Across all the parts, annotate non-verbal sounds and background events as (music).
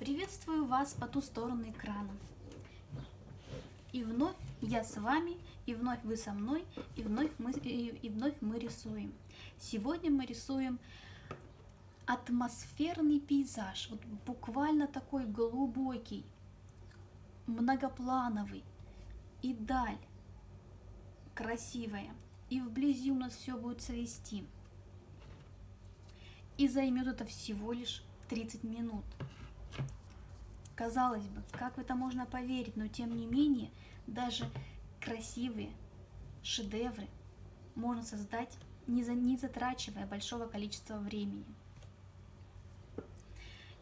Приветствую вас по ту сторону экрана. И вновь я с вами, и вновь вы со мной, и вновь мы, и, и вновь мы рисуем. Сегодня мы рисуем атмосферный пейзаж, вот буквально такой глубокий, многоплановый, и даль красивая, и вблизи у нас все будет цвести. И займет это всего лишь 30 минут. Казалось бы, как в это можно поверить, но тем не менее, даже красивые шедевры можно создать, не, за, не затрачивая большого количества времени.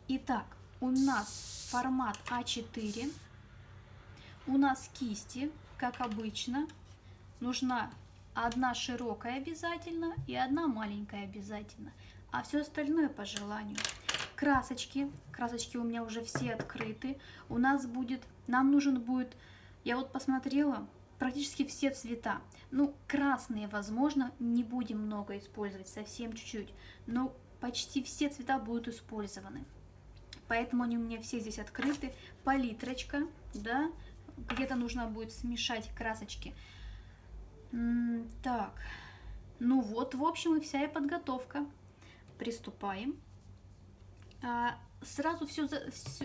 Итак, у нас формат А4, у нас кисти, как обычно, нужна одна широкая обязательно и одна маленькая обязательно, а все остальное по желанию красочки. Красочки у меня уже все открыты. У нас будет, нам нужен будет, я вот посмотрела, практически все цвета. Ну, красные, возможно, не будем много использовать, совсем чуть-чуть. Но почти все цвета будут использованы. Поэтому они у меня все здесь открыты. Палитрочка, да, где-то нужно будет смешать красочки. Так, ну вот, в общем, и вся и подготовка. Приступаем. А, сразу, все,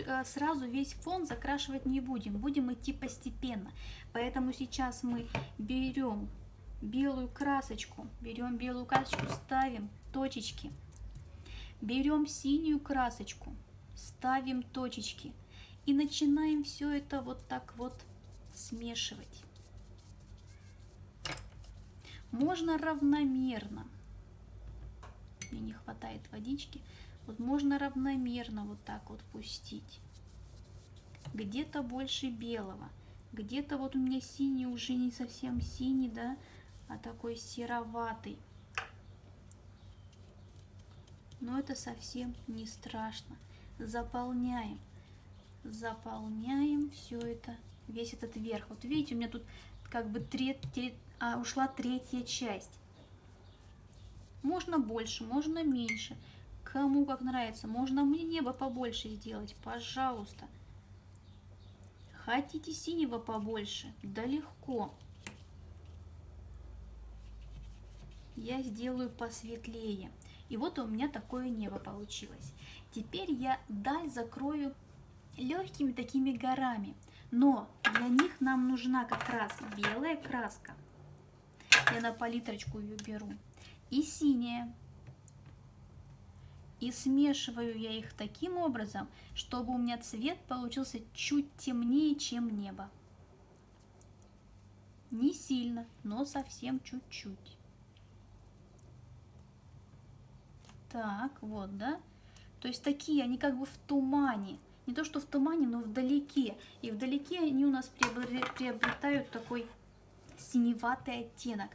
а, сразу весь фон закрашивать не будем, будем идти постепенно. Поэтому сейчас мы берем белую красочку, берем белую красочку, ставим точечки. Берем синюю красочку, ставим точечки. И начинаем все это вот так вот смешивать. Можно равномерно. Мне не хватает водички. Вот можно равномерно вот так вот пустить. Где-то больше белого. Где-то вот у меня синий уже не совсем синий, да, а такой сероватый. Но это совсем не страшно. Заполняем. Заполняем все это, весь этот верх. Вот видите, у меня тут как бы треть, треть, а, ушла третья часть. Можно больше, можно меньше. Кому как нравится. Можно мне небо побольше сделать, пожалуйста. Хотите синего побольше? Да легко. Я сделаю посветлее. И вот у меня такое небо получилось. Теперь я даль закрою легкими такими горами. Но для них нам нужна как раз белая краска. Я на палитрочку ее беру. И синяя. И смешиваю я их таким образом, чтобы у меня цвет получился чуть темнее, чем небо. Не сильно, но совсем чуть-чуть. Так, вот, да? То есть такие, они как бы в тумане. Не то, что в тумане, но вдалеке. И вдалеке они у нас приобретают такой синеватый оттенок.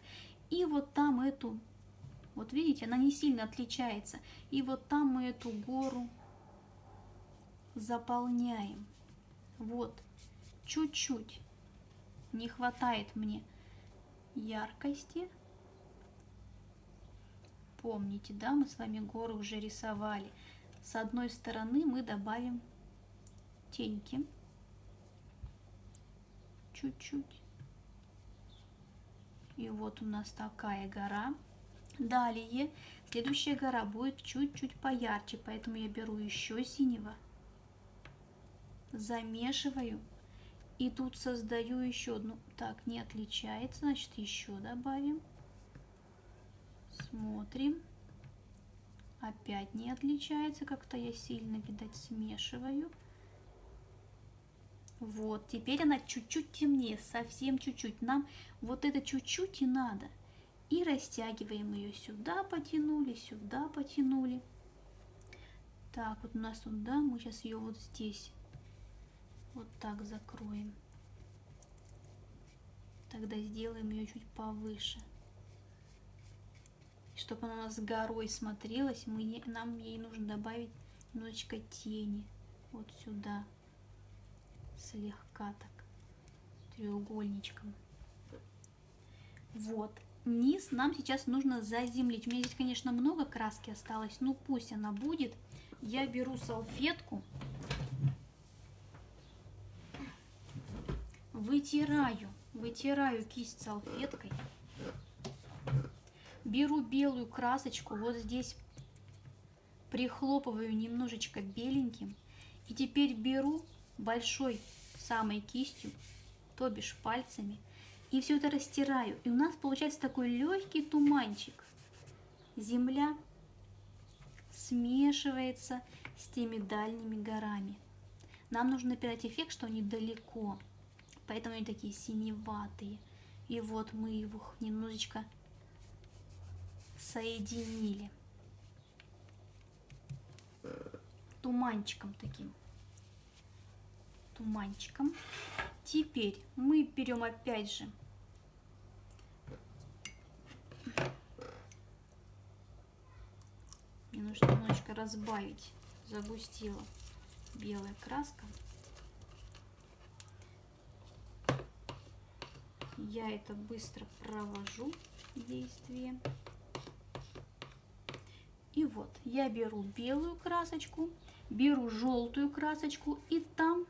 И вот там эту вот видите, она не сильно отличается. И вот там мы эту гору заполняем. Вот, чуть-чуть. Не хватает мне яркости. Помните, да, мы с вами горы уже рисовали. С одной стороны мы добавим теньки. Чуть-чуть. И вот у нас такая гора. Далее, следующая гора будет чуть-чуть поярче, поэтому я беру еще синего, замешиваю и тут создаю еще одну. Так, не отличается, значит еще добавим. Смотрим. Опять не отличается, как-то я сильно, видать, смешиваю. Вот, теперь она чуть-чуть темнее, совсем чуть-чуть. Нам вот это чуть-чуть и надо. И растягиваем ее сюда, потянули, сюда потянули. Так, вот у нас тут, да, мы сейчас ее вот здесь вот так закроем. Тогда сделаем ее чуть повыше. Чтобы она у нас горой смотрелась, мы, нам ей нужно добавить немножечко тени вот сюда, слегка так, треугольничком. Вот, низ нам сейчас нужно заземлить. У меня здесь, конечно, много краски осталось, но пусть она будет. Я беру салфетку, вытираю, вытираю кисть салфеткой. Беру белую красочку, вот здесь прихлопываю немножечко беленьким. И теперь беру большой самой кистью, то бишь пальцами, и все это растираю. И у нас получается такой легкий туманчик. Земля смешивается с теми дальними горами. Нам нужно передать эффект, что они далеко, поэтому они такие синеватые. И вот мы их немножечко соединили туманчиком таким туманчиком теперь мы берем опять же мне нужно немножечко разбавить. Загустила белая краска. Я это быстро провожу действие. И вот я беру белую красочку, беру желтую красочку и там,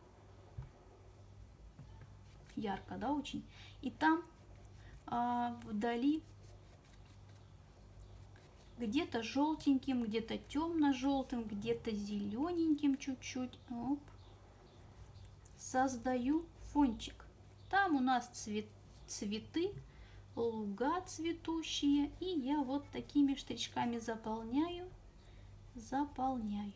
ярко, да, очень, и там а, вдали где-то желтеньким, где-то темно-желтым, где-то зелененьким чуть-чуть. Создаю фончик. Там у нас цвет, цветы, луга цветущие. И я вот такими штричками заполняю, заполняю.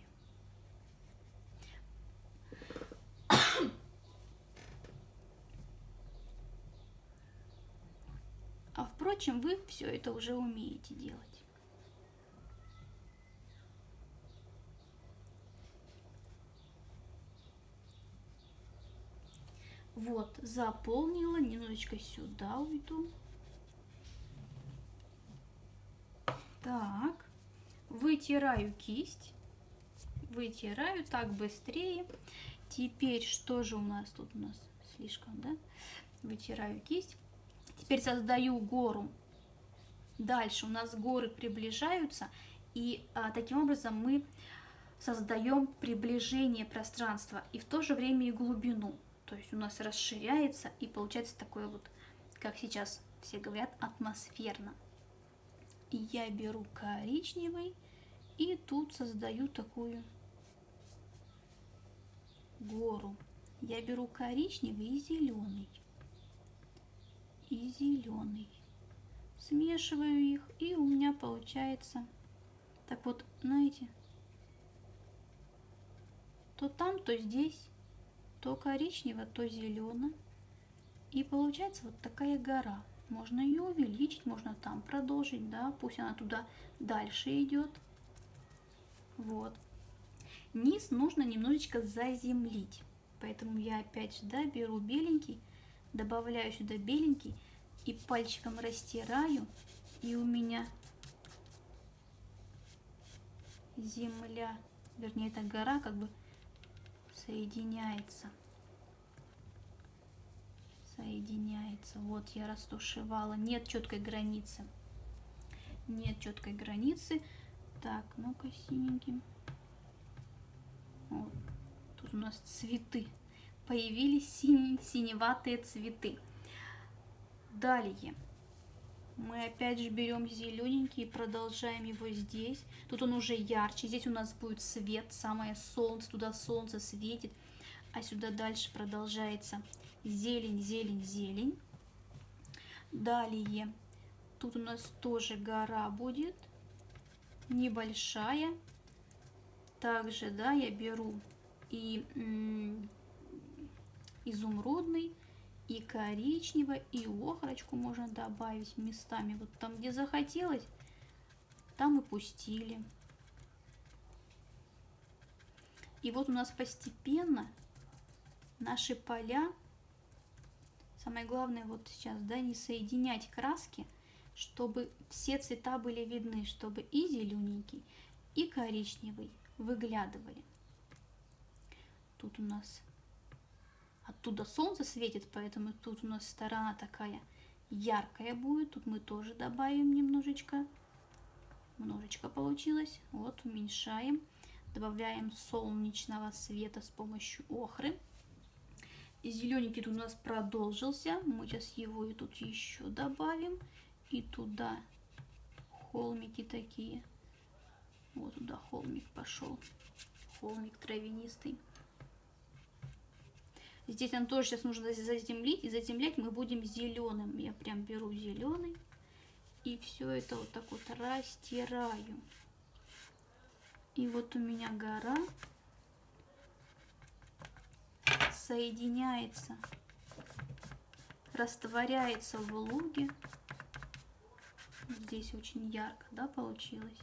А впрочем, вы все это уже умеете делать. Вот, заполнила, немножечко сюда уйду. Так, вытираю кисть, вытираю так быстрее. Теперь что же у нас тут у нас слишком, да? Вытираю кисть. Теперь создаю гору. Дальше у нас горы приближаются, и а, таким образом мы создаем приближение пространства и в то же время и глубину. То есть у нас расширяется и получается такое вот, как сейчас все говорят, атмосферно я беру коричневый и тут создаю такую гору. Я беру коричневый и зеленый. И зеленый. Смешиваю их, и у меня получается, так вот, знаете, то там, то здесь, то коричнево, то зелено. И получается вот такая гора. Можно ее увеличить, можно там продолжить, да, пусть она туда дальше идет. Вот. Низ нужно немножечко заземлить. Поэтому я опять же, да, беру беленький, добавляю сюда беленький и пальчиком растираю. И у меня земля, вернее, эта гора как бы соединяется соединяется. Вот я растушевала. Нет четкой границы. Нет четкой границы. Так, ну-ка синеньким. Вот. Тут у нас цветы. Появились сине синеватые цветы. Далее. Мы опять же берем зелененький и продолжаем его здесь. Тут он уже ярче. Здесь у нас будет свет, самое солнце. Туда солнце светит. А сюда дальше продолжается зелень, зелень, зелень. Далее, тут у нас тоже гора будет, небольшая. Также, да, я беру и изумрудный, и коричневый, и охрочку можно добавить местами. Вот там, где захотелось, там и пустили. И вот у нас постепенно наши поля Самое главное вот сейчас, да, не соединять краски, чтобы все цвета были видны, чтобы и зелененький, и коричневый выглядывали. Тут у нас оттуда солнце светит, поэтому тут у нас сторона такая яркая будет. Тут мы тоже добавим немножечко. Немножечко получилось. Вот, уменьшаем. Добавляем солнечного света с помощью охры. зелененький тут у нас продолжился. Мы сейчас его и тут еще добавим. И туда холмики такие. Вот туда холмик пошел. Холмик травянистый. Здесь нам тоже сейчас нужно заземлить. И заземлять мы будем зеленым. Я прям беру зеленый. И все это вот так вот растираю. И вот у меня гора соединяется, растворяется в луге. Здесь очень ярко, да, получилось?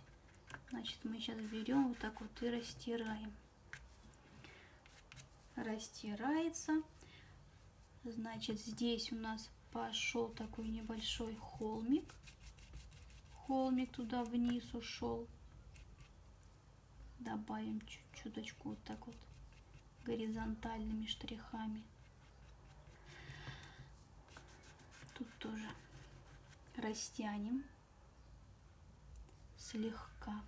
Значит, мы сейчас берем вот так вот и растираем. Растирается. Значит, здесь у нас пошел такой небольшой холмик. Холмик туда вниз ушел. Добавим чуть-чуточку вот так вот горизонтальными штрихами. Тут тоже растянем слегка.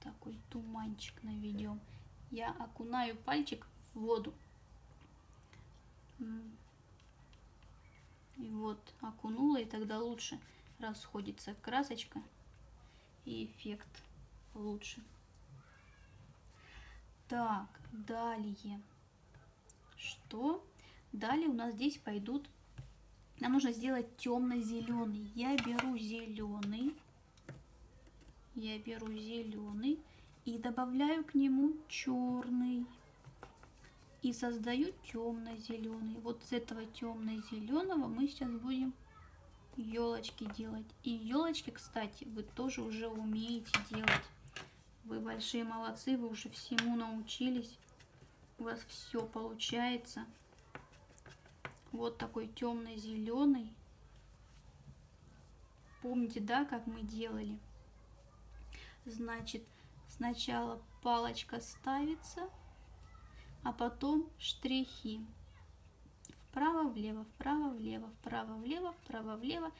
Такой туманчик наведем. Я окунаю пальчик в воду. И вот окунула, и тогда лучше расходится красочка и эффект лучше. Так, далее. Что? Далее у нас здесь пойдут... Нам нужно сделать темно-зеленый. Я беру зеленый. Я беру зеленый и добавляю к нему черный. И создаю темно-зеленый. Вот с этого темно-зеленого мы сейчас будем елочки делать. И елочки, кстати, вы тоже уже умеете делать. Вы большие молодцы, вы уже всему научились. У вас все получается. Вот такой темно-зеленый. Помните, да, как мы делали? Значит, сначала палочка ставится, а потом штрихи. Вправо-влево, вправо-влево, вправо-влево, вправо-влево.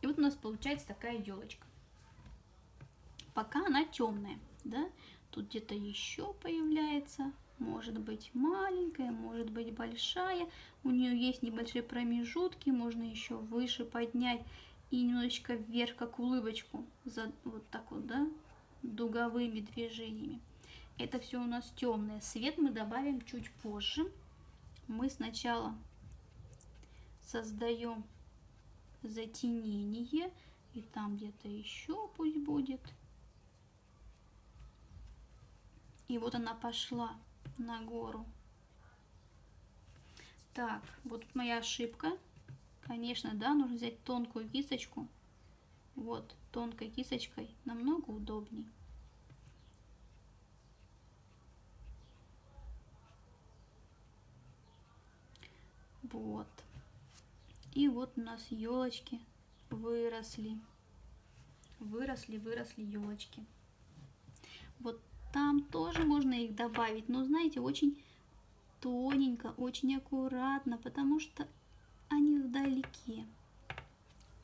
И вот у нас получается такая елочка. Пока она темная, да, тут где-то еще появляется, может быть маленькая, может быть большая, у нее есть небольшие промежутки, можно еще выше поднять и немножечко вверх, как улыбочку, за, вот так вот, да, дуговыми движениями. Это все у нас темное. Свет мы добавим чуть позже. Мы сначала создаем затенение, и там где-то еще пусть будет – И вот она пошла на гору. Так, вот моя ошибка. Конечно, да, нужно взять тонкую кисточку. Вот, тонкой кисточкой намного удобней. Вот. И вот у нас елочки выросли. Выросли, выросли елочки. Вот там тоже можно их добавить, но знаете, очень тоненько, очень аккуратно, потому что они вдалеке.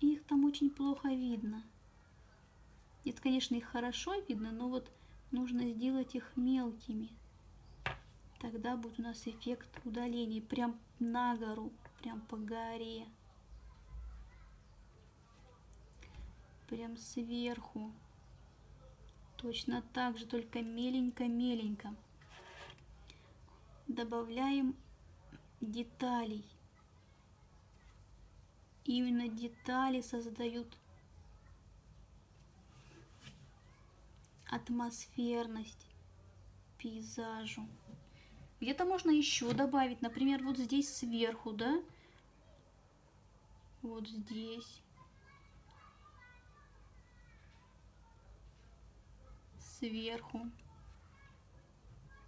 Их там очень плохо видно. Это, конечно, их хорошо видно, но вот нужно сделать их мелкими. Тогда будет у нас эффект удаления. Прям на гору, прям по горе. Прям сверху. Точно так же, только меленько-меленько. Добавляем деталей. Именно детали создают атмосферность пейзажу. Где-то можно еще добавить, например, вот здесь сверху, да? Вот здесь. сверху.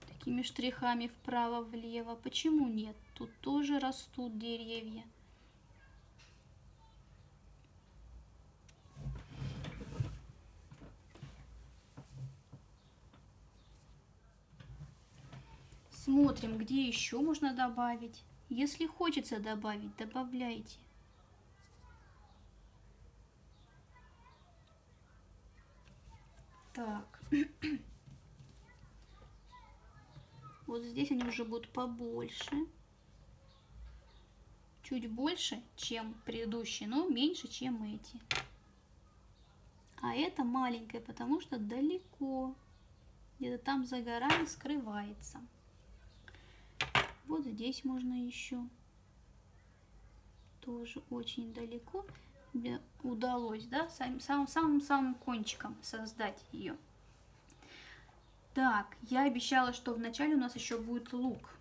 Такими штрихами вправо-влево. Почему нет? Тут тоже растут деревья. Смотрим, где еще можно добавить. Если хочется добавить, добавляйте. Так. (clears throat) Вот здесь они уже будут побольше. Чуть больше, чем предыдущие, но меньше, чем эти. А это маленькое, потому что далеко. Где-то там за горами скрывается. Вот здесь можно еще. Тоже очень далеко. Удалось, да, самым-самым кончиком создать ее. Так, я обещала, что вначале у нас еще будет лук.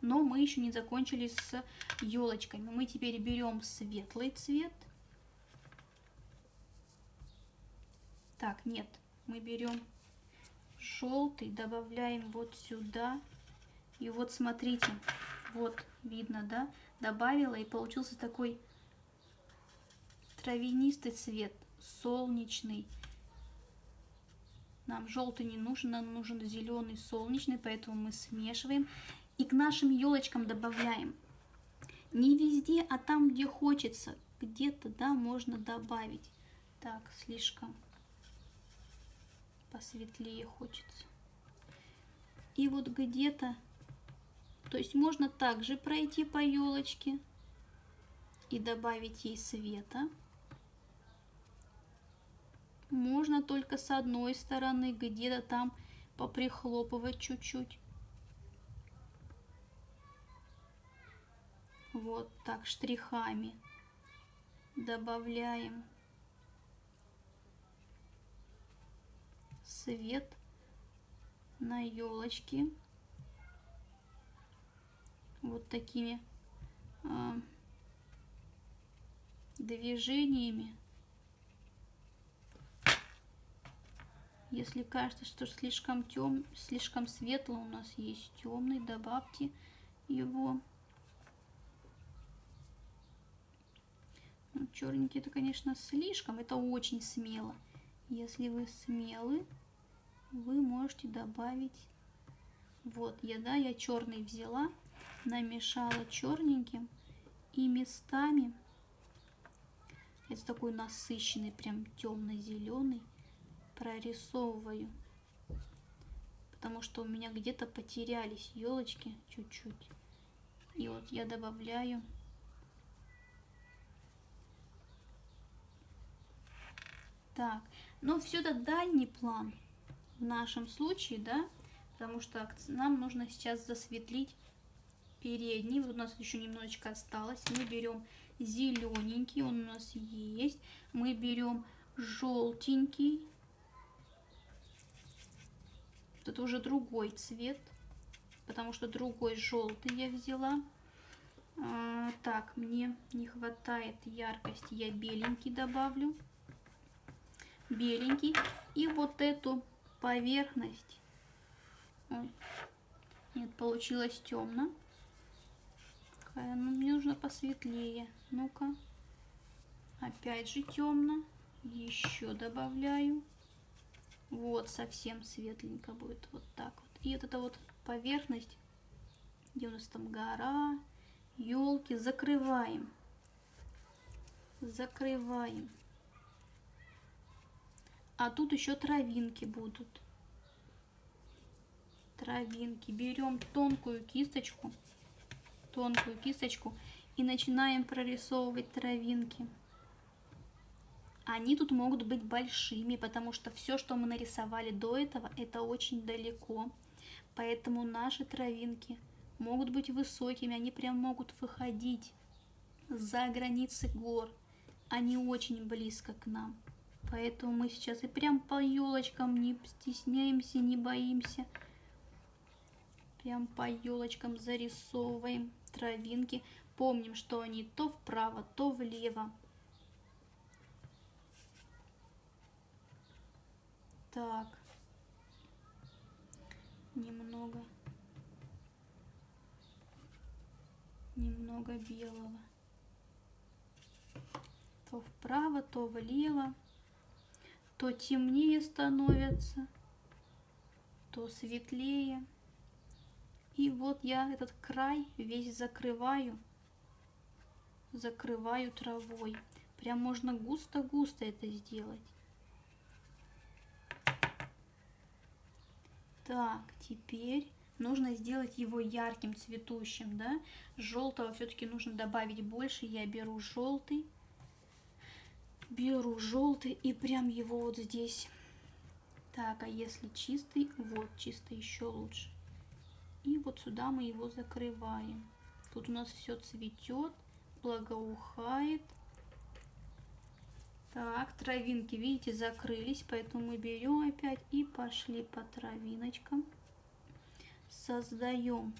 Но мы еще не закончили с елочками. Мы теперь берем светлый цвет. Так, нет, мы берем желтый, добавляем вот сюда. И вот смотрите, вот видно, да, добавила и получился такой травянистый цвет, солнечный. Нам желтый не нужен, нам нужен зеленый, солнечный, поэтому мы смешиваем. И к нашим елочкам добавляем. Не везде, а там, где хочется. Где-то, да, можно добавить. Так, слишком посветлее хочется. И вот где-то, то есть можно также пройти по елочке и добавить ей света. Можно только с одной стороны, где-то там поприхлопывать чуть-чуть. Вот так штрихами добавляем свет на елочке вот такими э, движениями Если кажется, что слишком тем, слишком светло у нас есть темный, добавьте его. Ну, черненький это, конечно, слишком, это очень смело. Если вы смелы, вы можете добавить. Вот, я, да, я черный взяла, намешала черненьким и местами. Это такой насыщенный, прям темно-зеленый прорисовываю, потому что у меня где-то потерялись елочки чуть-чуть. И вот я добавляю Так, ну все это дальний план в нашем случае, да, потому что нам нужно сейчас засветлить передний. Вот у нас еще немножечко осталось. Мы берем зелененький, он у нас есть. Мы берем желтенький, это уже другой цвет, потому что другой желтый я взяла. А, так, мне не хватает яркости, я беленький добавлю. Беленький. И вот эту поверхность. Ой. Нет, получилось темно. Ну, мне нужно посветлее. Ну-ка. Опять же темно. Еще добавляю. Вот, совсем светленько будет, вот так вот. И вот эта вот поверхность, где у нас там гора, елки, закрываем. Закрываем. А тут еще травинки будут. Травинки. Берем тонкую кисточку, тонкую кисточку и начинаем прорисовывать травинки они тут могут быть большими, потому что все, что мы нарисовали до этого, это очень далеко. Поэтому наши травинки могут быть высокими, они прям могут выходить за границы гор. Они очень близко к нам. Поэтому мы сейчас и прям по елочкам не стесняемся, не боимся. Прям по елочкам зарисовываем травинки. Помним, что они то вправо, то влево. Так. Немного. Немного белого. То вправо, то влево. То темнее становится, то светлее. И вот я этот край весь закрываю. Закрываю травой. Прям можно густо-густо это сделать. Так, теперь нужно сделать его ярким, цветущим, да. Желтого все-таки нужно добавить больше. Я беру желтый, беру желтый и прям его вот здесь. Так, а если чистый, вот чистый еще лучше. И вот сюда мы его закрываем. Тут у нас все цветет, благоухает. Так, травинки, видите, закрылись, поэтому мы берем опять и пошли по травиночкам. Создаем.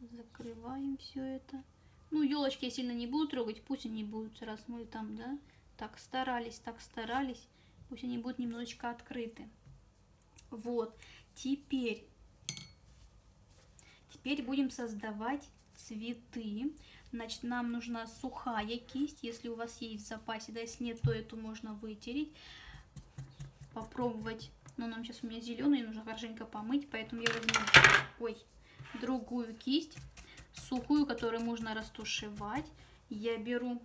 Закрываем все это. Ну, елочки я сильно не буду трогать, пусть они будут, раз мы там, да, так старались, так старались, пусть они будут немножечко открыты. Вот, теперь, теперь будем создавать цветы. Значит, нам нужна сухая кисть, если у вас есть в запасе, да, если нет, то эту можно вытереть, попробовать. Но нам сейчас у меня зеленый, нужно хорошенько помыть, поэтому я возьму, ой, другую кисть, сухую, которую можно растушевать. Я беру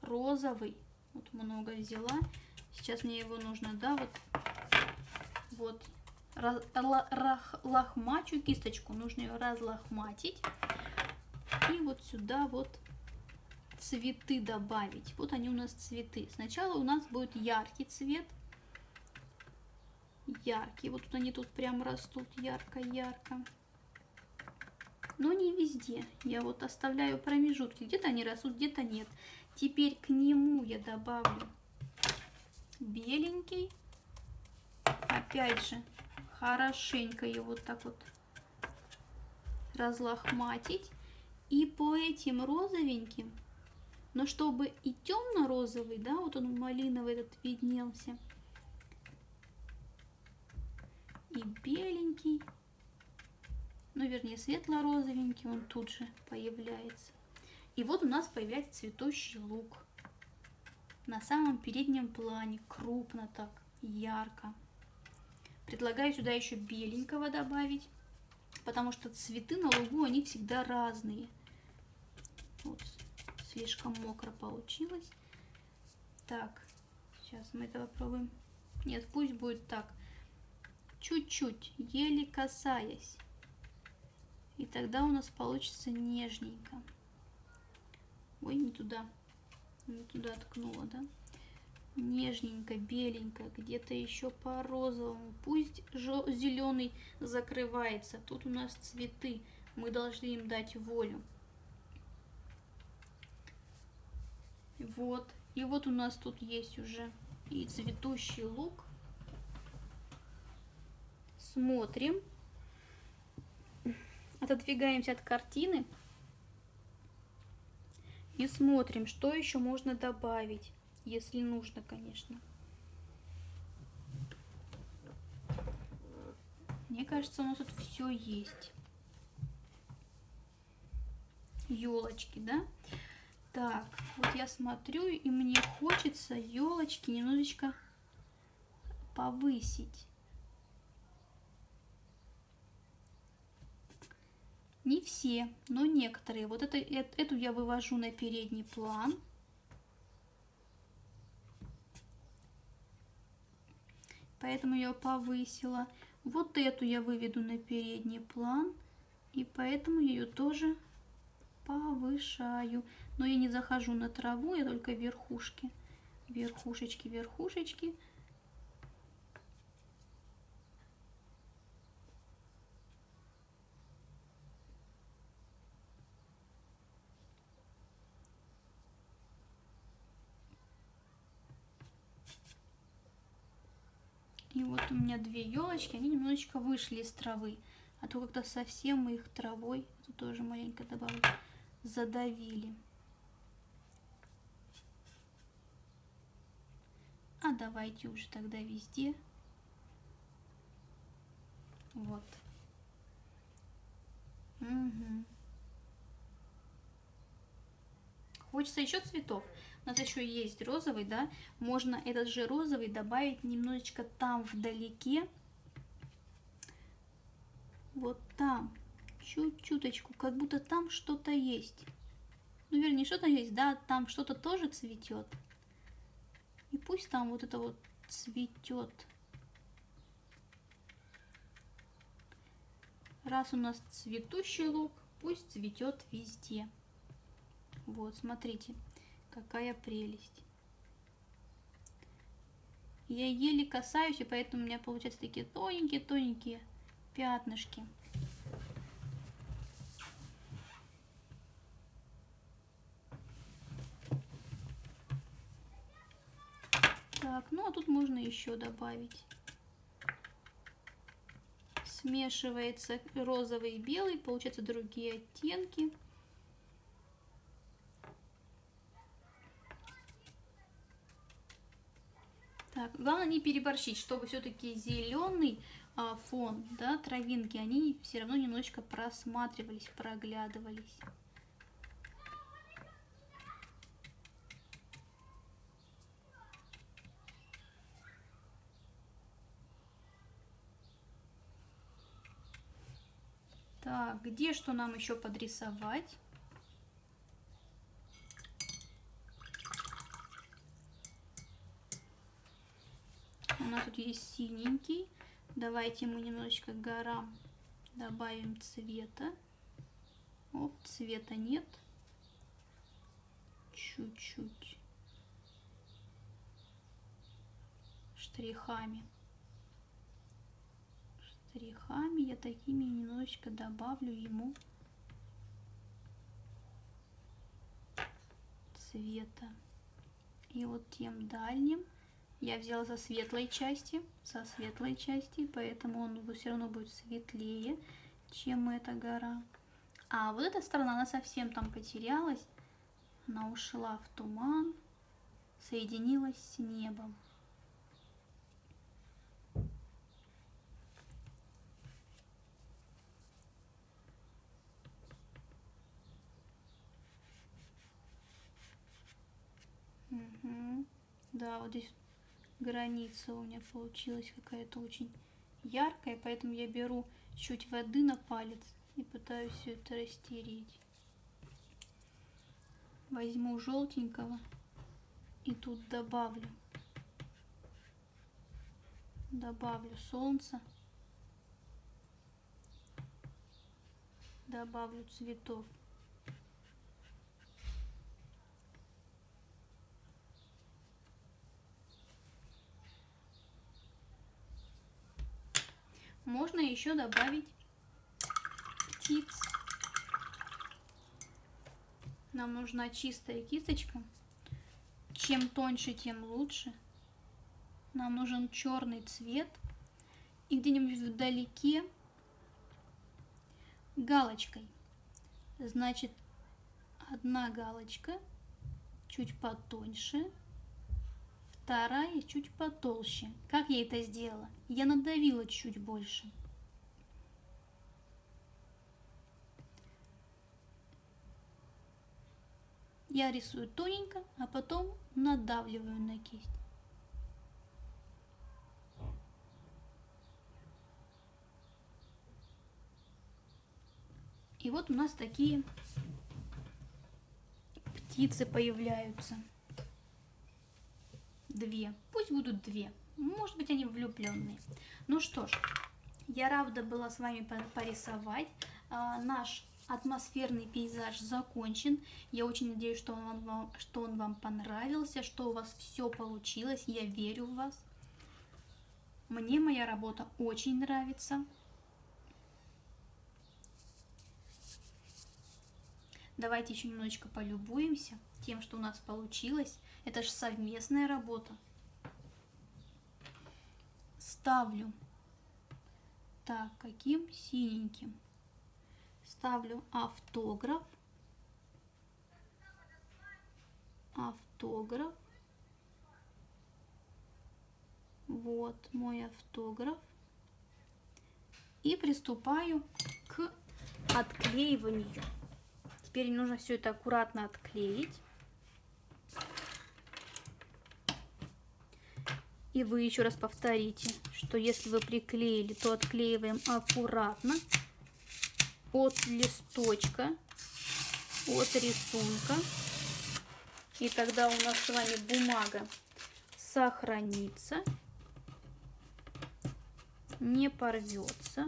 розовый, вот много взяла. Сейчас мне его нужно, да, вот, вот, лохмачу кисточку, нужно ее разлохматить. И вот сюда вот цветы добавить. Вот они у нас цветы. Сначала у нас будет яркий цвет. Яркий. Вот тут они тут прям растут ярко-ярко. Но не везде. Я вот оставляю промежутки. Где-то они растут, где-то нет. Теперь к нему я добавлю беленький. Опять же, хорошенько его вот так вот разлохматить. И по этим розовеньким, но чтобы и темно-розовый, да, вот он малиновый этот виднелся, и беленький, ну, вернее, светло-розовенький, он тут же появляется. И вот у нас появляется цветущий лук. На самом переднем плане, крупно так, ярко. Предлагаю сюда еще беленького добавить, потому что цветы на лугу, они всегда разные. Вот, слишком мокро получилось. Так, сейчас мы это попробуем. Нет, пусть будет так. Чуть-чуть, еле касаясь. И тогда у нас получится нежненько. Ой, не туда. Не туда ткнула, да? нежненько, беленько, где-то еще по розовому. Пусть зеленый закрывается. Тут у нас цветы. Мы должны им дать волю. Вот. И вот у нас тут есть уже и цветущий лук. Смотрим. Отодвигаемся от картины. И смотрим, что еще можно добавить если нужно, конечно. Мне кажется, у нас тут все есть. Елочки, да? Так, вот я смотрю, и мне хочется елочки немножечко повысить. Не все, но некоторые. Вот это, эту я вывожу на передний план. поэтому я повысила. Вот эту я выведу на передний план, и поэтому ее тоже повышаю. Но я не захожу на траву, я только верхушки. Верхушечки, верхушечки. И вот у меня две елочки, они немножечко вышли из травы. А то как-то совсем мы их травой, тут тоже маленько добавлю, задавили. А давайте уже тогда везде. Вот. Угу. Хочется еще цветов. У нас еще есть розовый, да. Можно этот же розовый добавить немножечко там вдалеке. Вот там. Чуть-чуточку. Как будто там что-то есть. Ну, вернее, что-то есть, да. Там что-то тоже цветет. И пусть там вот это вот цветет. Раз у нас цветущий лук, пусть цветет везде. Вот, смотрите, какая прелесть. Я еле касаюсь, и поэтому у меня получаются такие тоненькие-тоненькие пятнышки. Так, ну а тут можно еще добавить. Смешивается розовый и белый, получаются другие оттенки. Главное не переборщить, чтобы все-таки зеленый а, фон, да, травинки, они все равно немножечко просматривались, проглядывались. Так, где что нам еще подрисовать? Есть синенький. Давайте мы немножечко горам добавим цвета. Оп, цвета нет. Чуть-чуть. Штрихами штрихами я такими немножечко добавлю ему цвета. И вот тем дальним я взяла со светлой части, со светлой части, поэтому он все равно будет светлее, чем эта гора. А вот эта сторона, она совсем там потерялась, она ушла в туман, соединилась с небом. Угу. Да, вот здесь граница у меня получилась какая-то очень яркая, поэтому я беру чуть воды на палец и пытаюсь все это растереть. Возьму желтенького и тут добавлю. Добавлю солнце. Добавлю цветов. Можно еще добавить птиц. Нам нужна чистая кисточка. Чем тоньше, тем лучше. Нам нужен черный цвет. И где-нибудь вдалеке галочкой. Значит, одна галочка чуть потоньше, вторая чуть потолще. Как я это сделала? Я надавила чуть больше. Я рисую тоненько, а потом надавливаю на кисть. И вот у нас такие птицы появляются две. Пусть будут две. Может быть, они влюбленные. Ну что ж, я рада была с вами порисовать. А, наш атмосферный пейзаж закончен. Я очень надеюсь, что он, вам, что он вам понравился, что у вас все получилось. Я верю в вас. Мне моя работа очень нравится. Давайте еще немножечко полюбуемся тем, что у нас получилось. Это же совместная работа. Ставлю. Так, каким? Синеньким. Ставлю автограф. Автограф. Вот мой автограф. И приступаю к отклеиванию. Теперь нужно все это аккуратно отклеить. И вы еще раз повторите, что если вы приклеили, то отклеиваем аккуратно от листочка, от рисунка. И тогда у нас с вами бумага сохранится, не порвется.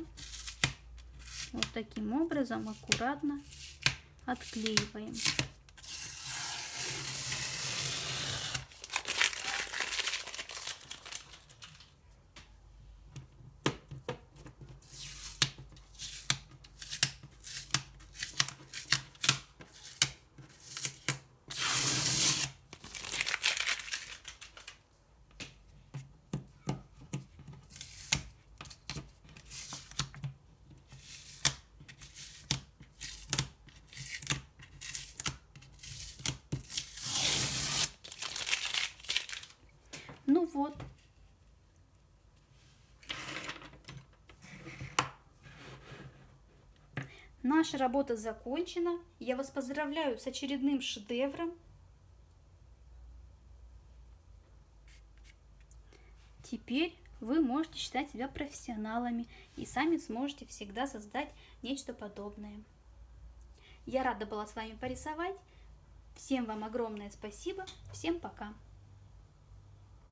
Вот таким образом аккуратно отклеиваем. Ну вот. Наша работа закончена. Я вас поздравляю с очередным шедевром. Теперь вы можете считать себя профессионалами и сами сможете всегда создать нечто подобное. Я рада была с вами порисовать. Всем вам огромное спасибо. Всем пока.